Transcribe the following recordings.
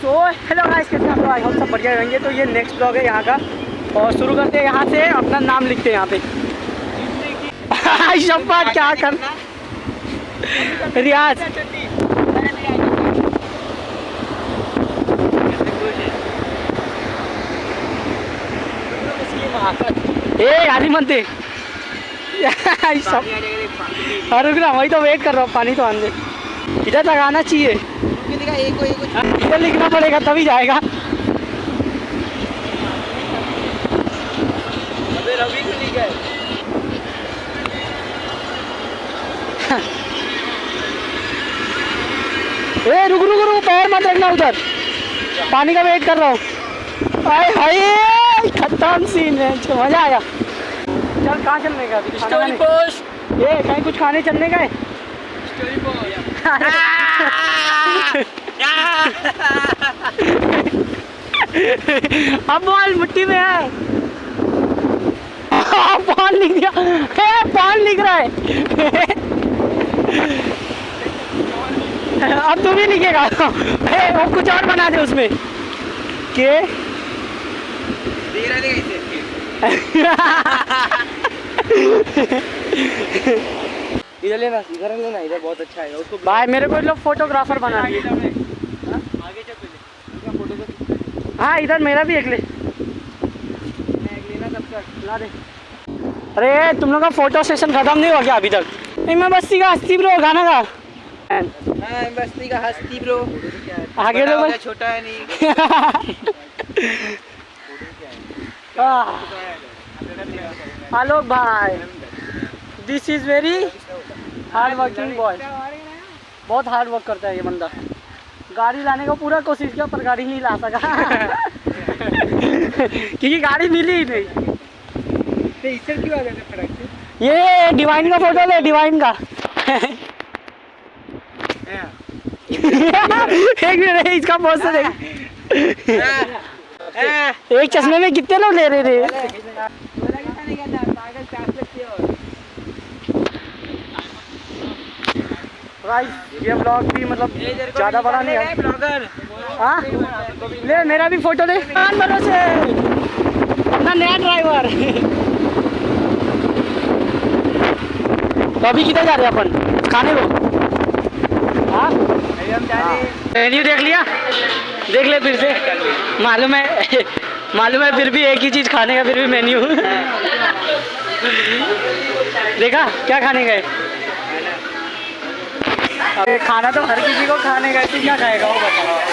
तो hello guys कैसे आप आई होप सब बढ़िया रहेंगे तो ये नेक्स्ट ब्लॉग है यहाँ का। और शुरू करते हैं यहाँ से, अपना नाम लिखते हैं यहाँ पे। शब्बा क्या कर रियाज। ए आली मनते सब अरे रुक ना, वही तो वेट कर रहा हूँ, पानी तो आने इधर तक आना चाहिए। इधर लिखना पड़ेगा तभी जाएगा। ए रुक रुक रुक पैर मत रखना उधर। पानी का वेट कर रहा हूँ। हाय हाय खत्म सीन है जो मज़ा आया। चल कहाँ चलने का अभी? पोस्ट ये कहीं कुछ खाने चलने का है? अब बॉल मिट्टी में है। पान लिख दिया ए, पान लिख रहा है। अब तू भी लिखेगा ए, वो कुछ और बना दे उसमें। के? इधर लेना इधर लेना इधर बहुत अच्छा है। उसको भाई मेरे को लोग फोटोग्राफर बना दिए आगे चल पहले फ़ोटो का हाँ इधर मेरा भी एक ले। अरे तुम लोग का फ़ोटो सेशन खत्म नहीं हो गया अभी तक? मैं बस्ती का हस्ती ब्रो गाना का। हाँ बस्ती का हस्ती ब्रो आगे बड़ा लो हो गया, भाई छोटा है नहीं। आलोक भाई। This is very hard working boy बहुत हार्ड वर्क करता है ये बंदा। गाड़ी लाने का पूरा कोशिश किया पर गाड़ी नहीं ला सका। क्योंकि गाड़ी मिली ही नहीं। तो इससे क्यों आ ये डिवाइन का फ़ोटो ले डिवाइन का। एक मिनट इसका पोस्ट तो देख। एक चश्मे में कितने लोग ले रहे थे? गाइस ये ब्लॉग भी मतलब ज़्यादा बड़ा नहीं है। हाँ? ले, मेरा भी फ़ोटो ले कान भरोसे अपना नया ड्राइवर तो अभी किधर जा रहे हैं अपन? खाने को? हाँ? मेन्यू देख लिया? देख ले फिर से। मालूम है मालूम है फिर भी एक ही चीज़ खाने का फिर भी मेन्यू देखा? क्या खाने का है खाना तो हर किसी को खाने का है क्या खाएगा वो बता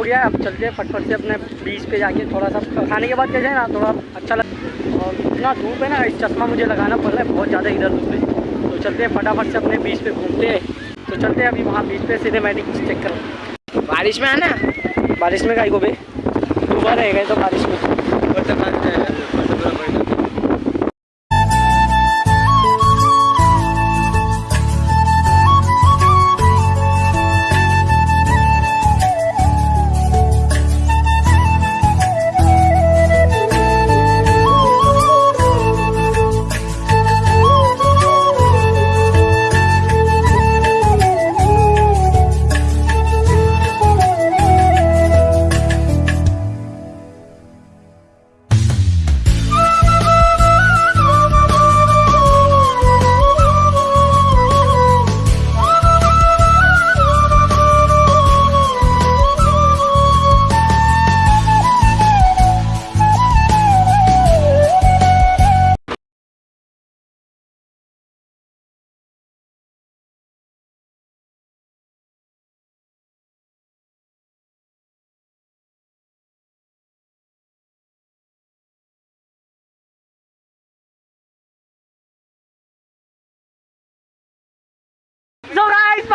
हो गया, अब चलते हैं फटफट से अपने बीच पे जाके थोड़ा सा खाने के बाद कैसे ना, थोड़ा अच्छा लग और इतना धूप है ना, इस चश्मा मुझे लगाना पड़ रहा है, बहुत ज़्यादा इधर धूप है। तो चलते हैं फटाफट से अपने बीच पे घूमते हैं। तो चलते हैं अभी वहाँ बीच पे सिनेमैटिक चेक कर बारिश में है ना? बारिश में गाई को बे डूबा रहेगा तो बारिश में।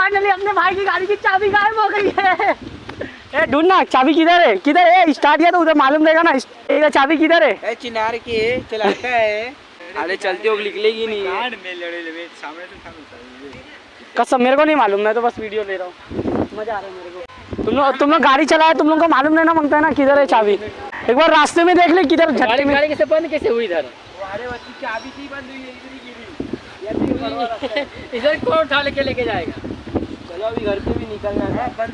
फाइनली अपने भाई की गाड़ी की चाबी गायब हो गई है। ए ढूंढना चाबी किधर है? किधर है? स्टार्ट किया तो उधर मालूम रहेगा ना इधर चाबी किधर है? ए चिनार की चलाता है। अरे चलते हो निकलेगी नहीं। ये। कसम मेरे को नहीं मालूम मैं तो बस वीडियो ले रहा हूँ। मज़ा आ रहा है मेरे को। तुम लोग तुम लोग गाड़ी चलाए तुम लोग को मालूम नहीं ना माँगता है ना किधर है चाबी। एक बार रास्ते में देख ले किधर झटके गाड़ी में गाड़ी कैसे बंद कैसे हुई इधर? अरे बच्ची चाबी थी बंद हुई है इधर ही गिरी। इधर कौन उठा लेके लेके जाएगा? चलो अभी घर पे भी निकलना है बंद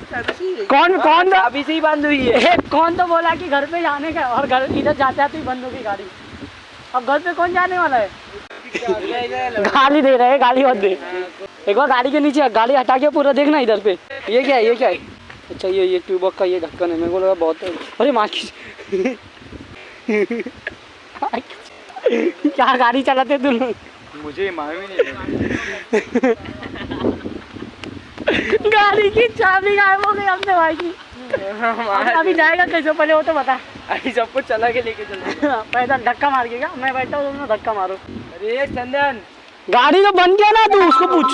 कौन कौन तो चाबी से ही बंद हुई है। कौन तो बोला कि घर पे जाने का और घर इधर जाते आते ही बंद होगी गाड़ी। अब घर पे कौन जाने वाला है? गाली दे रहे हैं गाली मत दे। एक बार गाड़ी के नीचे गाड़ी हटा के पूरा देखना इधर पे। ये क्या है ये क्या है? अच्छा ये ये ट्यूबक का ये ढक्कन है मेरे को लगा बहुत है। अरे माँ की क्या गाड़ी चलाते तुम मुझे मालूम ही नहीं गाड़ी की चाबी गायब हो गई हमसे भाई की अभी जाएगा कैसे? पहले वो तो बता। अभी सब कुछ चला के लेके चलो। हाँ, तो पैदल धक्का मार के क्या मैं बैठा हूँ धक्का मारो। अरे चंदन। गाड़ी तो बन गया ना तू उसको पूछ।